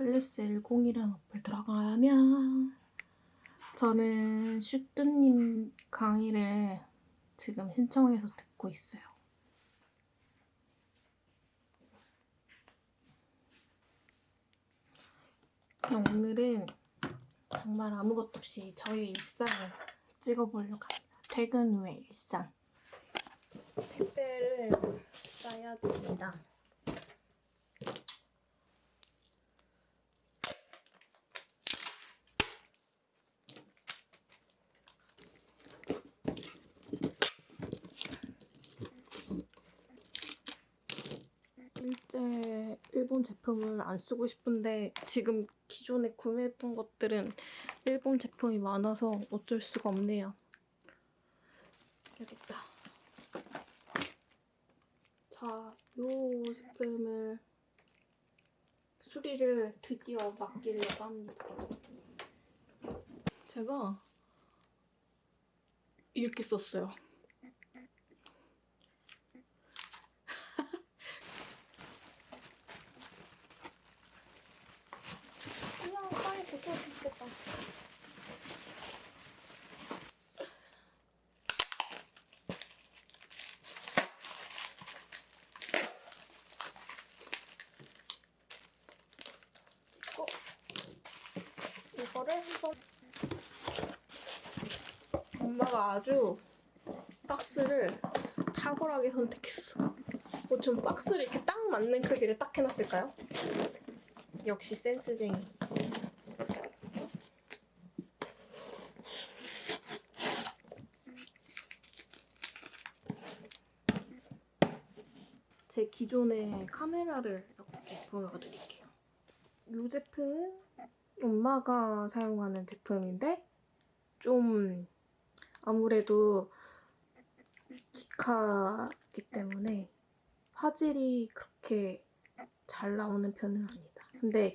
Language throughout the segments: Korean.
클래스 10이라는 어플 들어가면 저는 슈뚜님 강의를 지금 신청해서 듣고 있어요. 오늘은 정말 아무것도 없이 저의 일상을 찍어보려고 합니다. 퇴근 후의 일상. 택배를 싸야 됩니다. 일본 제품을 안 쓰고 싶은데 지금 기존에 구매했던 것들은 일본 제품이 많아서 어쩔 수가 없네요. 여기 있다. 자, 요 제품을 수리를 드디어 맡기려고 합니다. 제가 이렇게 썼어요. 그냥 빨리 대충 수 있겠다. 찍고 이거를 한번 엄마가 아주 박스를 탁월하게 선택했어. 어, 전 박스를 이렇게 딱 맞는 크기를 딱 해놨을까요? 역시 센스쟁이. 제 기존의 카메라를 이렇게 보여드릴게요. 이 제품은 엄마가 사용하는 제품인데 좀 아무래도 기카기 때문에 화질이 그렇게 잘 나오는 편은 아니다. 근데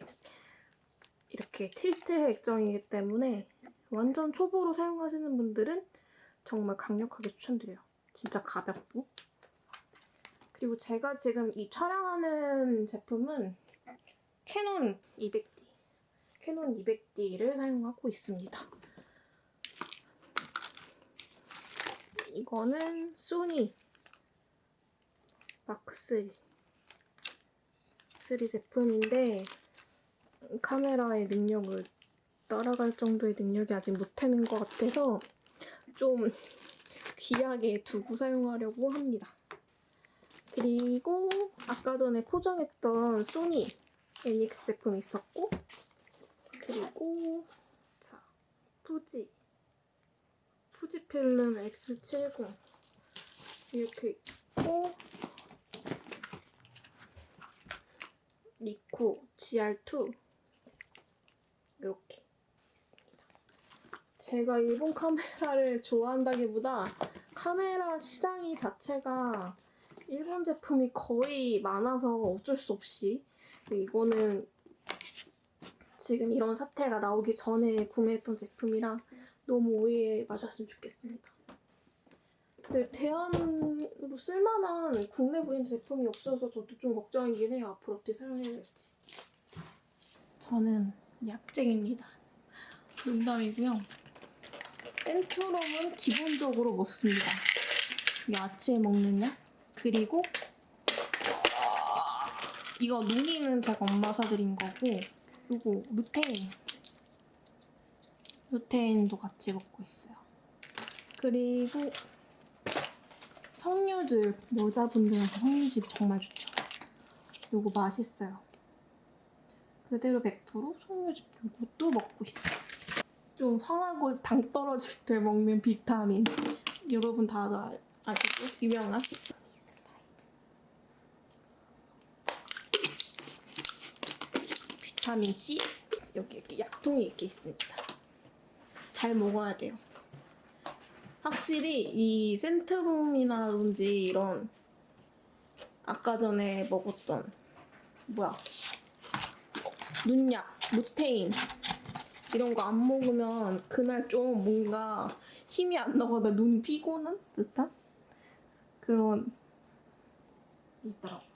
이렇게 틸트 액정이기 때문에 완전 초보로 사용하시는 분들은 정말 강력하게 추천드려요. 진짜 가볍고. 그리고 제가 지금 이 촬영하는 제품은 캐논 200D. 캐논 200D를 사용하고 있습니다. 이거는 소니. 마크3 3 제품인데 카메라의 능력을 따라갈 정도의 능력이 아직 못하는 것 같아서 좀 귀하게 두고 사용하려고 합니다. 그리고 아까 전에 포장했던 소니 NX 제품이 있었고 그리고 자 푸지 푸지필름 X70 이렇게 있고 리코 GR2 이렇게 있습니다. 제가 일본 카메라를 좋아한다기보다 카메라 시장이 자체가 일본 제품이 거의 많아서 어쩔 수 없이 이거는 지금 이런 사태가 나오기 전에 구매했던 제품이라 너무 오해 마셨으면 좋겠습니다. 근데 대안으로 쓸만한 국내 브랜드 제품이 없어서 저도 좀 걱정이긴 해요. 앞으로 어떻게 사용해야 될지. 저는 약쟁입니다. 농담이고요. 센트럼은 기본적으로 먹습니다. 이게 아침에 먹는 약. 그리고 이거 농이는 제가 엄마 사드린 거고 이거 루테인. 루테인도 같이 먹고 있어요. 그리고 석류즙 여자분들한테 석류즙 정말 좋죠. 이거 맛있어요. 그대로 100% 석류즙 이것도 먹고 있어요. 좀 화나고 당 떨어질 때 먹는 비타민 여러분 다들 아- 아시죠? 유명한 비타민 C 여기 이렇게 약통이 이렇게 있습니다. 잘 먹어야 돼요. 확실히 이 센트룸이라든지 이런 아까 전에 먹었던 뭐야 눈약, 루테인 이런 거 안 먹으면 그날 좀 뭔가 힘이 안 나거나 눈 피곤한 듯한 그런 있더라고.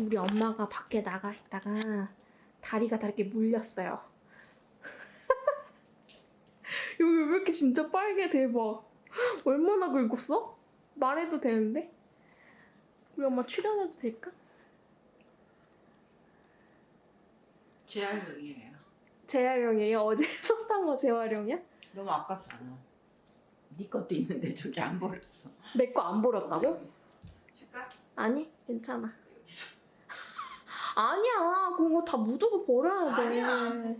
우리 엄마가 밖에 나가 있다가 다리가 다 이렇게 물렸어요. 여기 왜 이렇게 진짜 빨개 대박. 얼마나 긁었어? 말해도 되는데? 우리 엄마 출연해도 될까? 재활용이에요. 재활용이에요? 어제 썼던 거 재활용이야? 너무 아깝잖아. 네 것도 있는데 저기 안 버렸어. 내 거 안 버렸다고? 줄까? 아니 괜찮아. 여기 있어. 아니야 그거 다 묻어서 버려야 돼. 아니야.